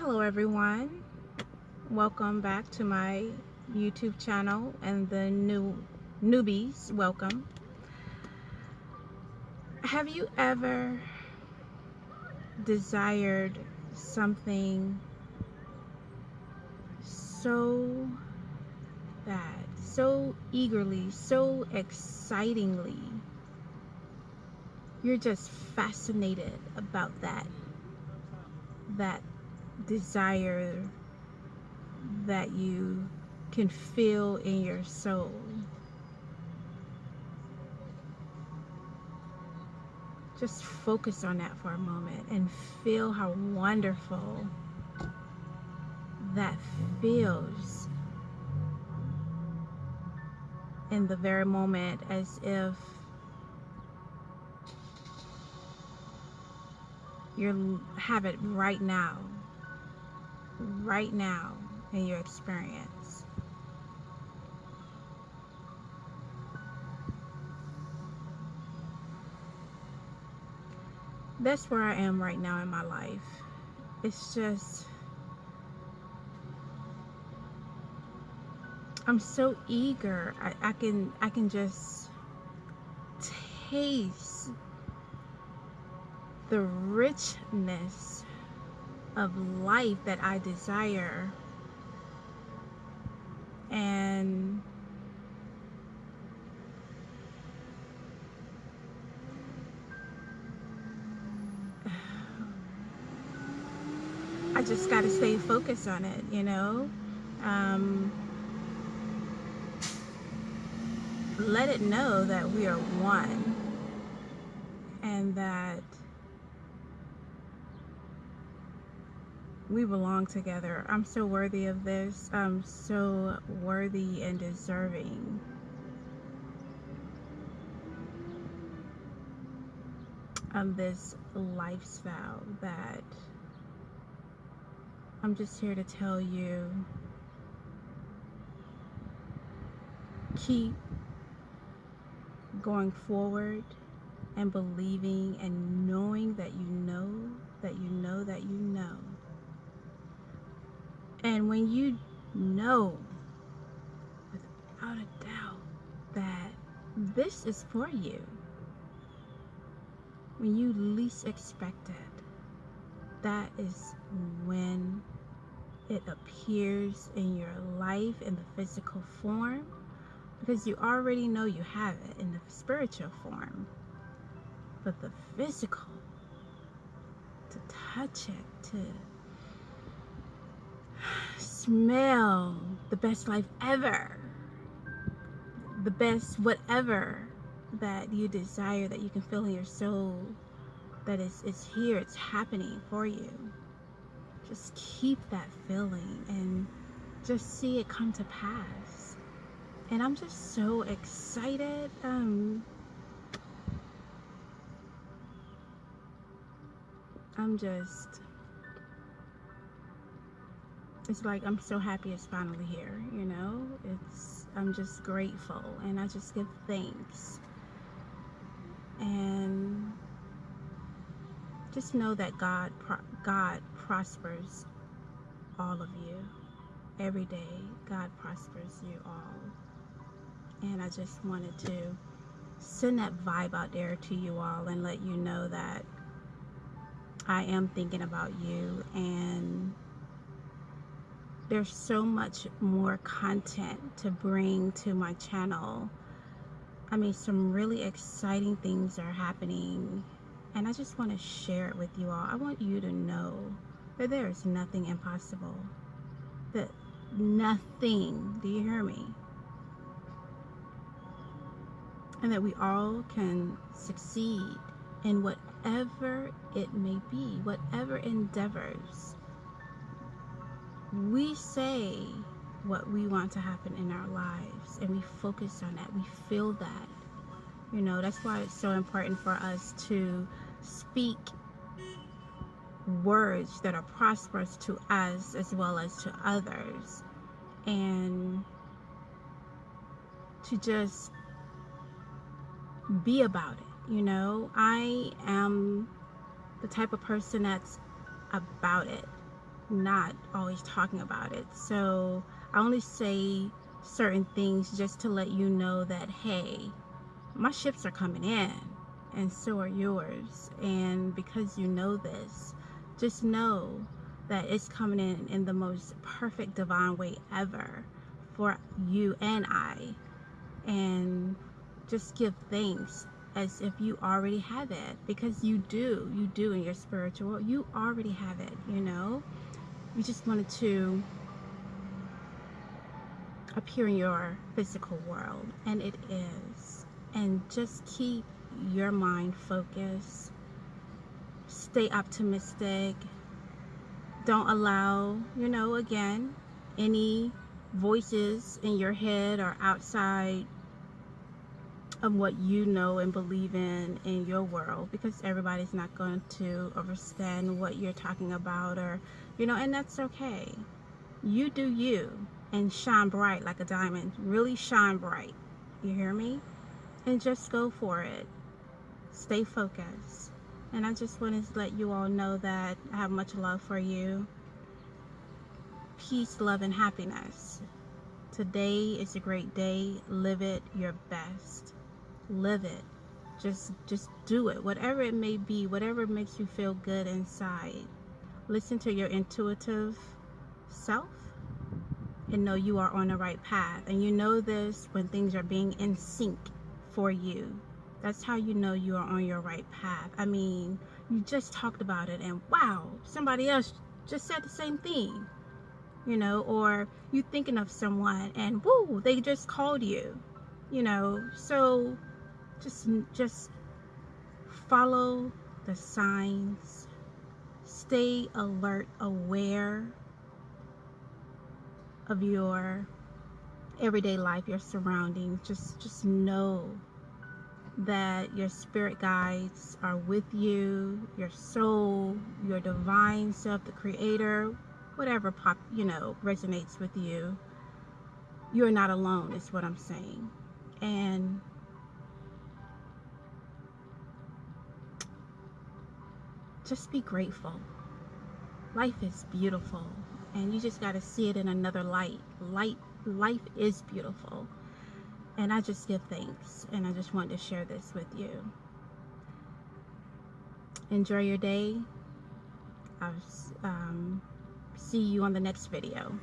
Hello everyone. Welcome back to my YouTube channel and the new newbies, welcome. Have you ever desired something so bad, so eagerly, so excitingly? You're just fascinated about that that desire that you can feel in your soul. Just focus on that for a moment and feel how wonderful that feels in the very moment as if you have it right now right now in your experience? That's where I am right now in my life. It's just I'm so eager. I, I can I can just taste the richness of life that I desire and I just got to stay focused on it, you know. Um, let it know that we are one and that we belong together. I'm so worthy of this. I'm so worthy and deserving. Of this lifestyle that I'm just here to tell you keep going forward and believing and knowing that you know that you know that you know and when you know without a doubt that this is for you, when you least expect it, that is when it appears in your life in the physical form because you already know you have it in the spiritual form. But the physical, to touch it, to smell the best life ever. The best whatever that you desire that you can feel in your soul that is it's here it's happening for you. Just keep that feeling and just see it come to pass. And I'm just so excited um I'm just it's like I'm so happy it's finally here, you know? It's I'm just grateful and I just give thanks. And just know that God God prospers all of you. Every day God prospers you all. And I just wanted to send that vibe out there to you all and let you know that I am thinking about you and there's so much more content to bring to my channel. I mean, some really exciting things are happening and I just want to share it with you all. I want you to know that there is nothing impossible. That nothing, do you hear me? And that we all can succeed in whatever it may be, whatever endeavors we say what we want to happen in our lives and we focus on that. We feel that. You know that's why it's so important for us to speak words that are prosperous to us as well as to others. And to just be about it you know? I am the type of person that's about it not always talking about it. So I only say certain things just to let you know that, hey, my ships are coming in and so are yours. And because you know this, just know that it's coming in in the most perfect divine way ever for you and I. And just give thanks as if you already have it because you do you do in your spiritual you already have it you know you just wanted to appear in your physical world and it is. And just keep your mind focused. Stay optimistic. Don't allow you know again any voices in your head or outside of what you know and believe in in your world because everybody's not going to understand what you're talking about or you know and that's okay. You do you and shine bright like a diamond. Really shine bright. You hear me? And just go for it. Stay focused. And I just wanted to let you all know that I have much love for you. Peace love and happiness. Today is a great day. Live it your best live it. Just just do it. Whatever it may be whatever makes you feel good inside. Listen to your intuitive self and know you are on the right path. And you know this when things are being in sync for you. That's how you know you are on your right path. I mean you just talked about it and wow somebody else just said the same thing you know or you thinking of someone and woo they just called you you know. So just just follow the signs. Stay alert aware of your everyday life your surroundings. Just just know that your spirit guides are with you your soul your divine self the creator whatever pop you know resonates with you. You're not alone is what i'm saying. And just be grateful. Life is beautiful and you just got to see it in another light. Light life is beautiful. And I just give thanks and I just wanted to share this with you. Enjoy your day. I'll um, see you on the next video.